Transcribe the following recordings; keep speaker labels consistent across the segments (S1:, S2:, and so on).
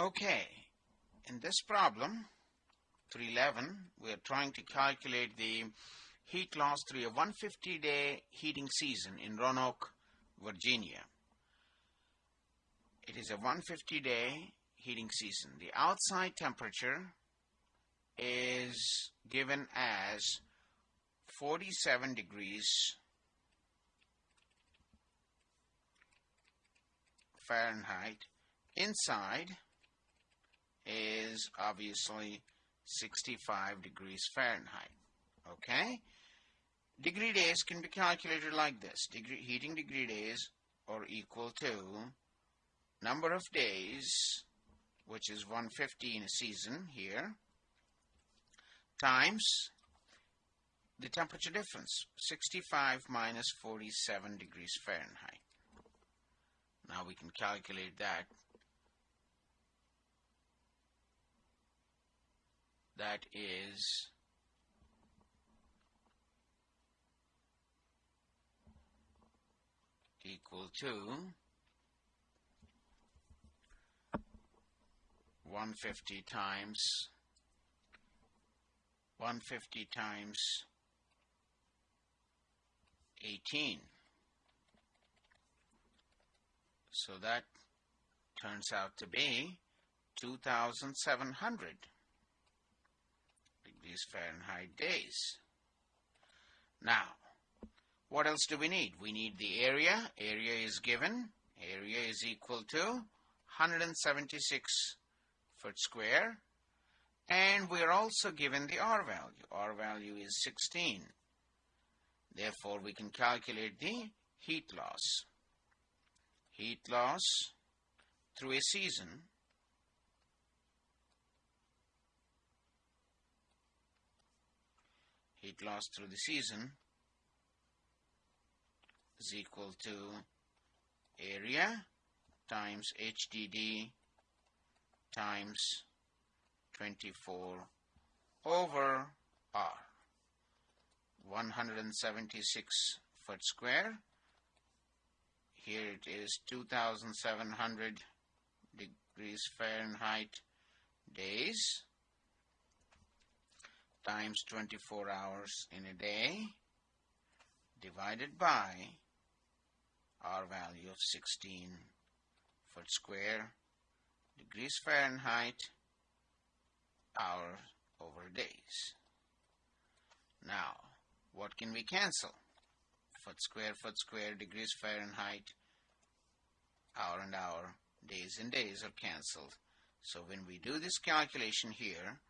S1: Okay, in this problem, 311, we are trying to calculate the heat loss through a 150-day heating season in Roanoke, Virginia. It is a 150-day heating season. The outside temperature is given as 47 degrees Fahrenheit. Inside is obviously 65 degrees Fahrenheit. Okay? Degree days can be calculated like this. Degree, heating degree days are equal to number of days, which is 150 in a season here, times the temperature difference, 65 minus 47 degrees Fahrenheit. Now we can calculate that. That is equal to 150 times 150 times 18 so that turns out to be 2700 degrees Fahrenheit days now what else do we need? We need the area. Area is given. Area is equal to 176 foot square. And we are also given the R value. R value is 16. Therefore, we can calculate the heat loss. Heat loss through a season heat lost through the season is equal to area times HDD times 24 over R. 176 foot square. Here it is 2700 degrees Fahrenheit days times 24 hours in a day divided by R value of 16 foot square degrees Fahrenheit hours over days. Now, what can we cancel? Foot square, foot square, degrees Fahrenheit, hour and hour, days and days are cancelled. So when we do this calculation here,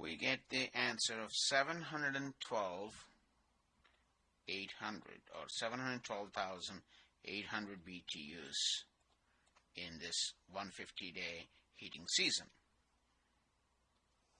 S1: we get the answer of 712 800 or 712,800 BTUs in this 150 day heating season.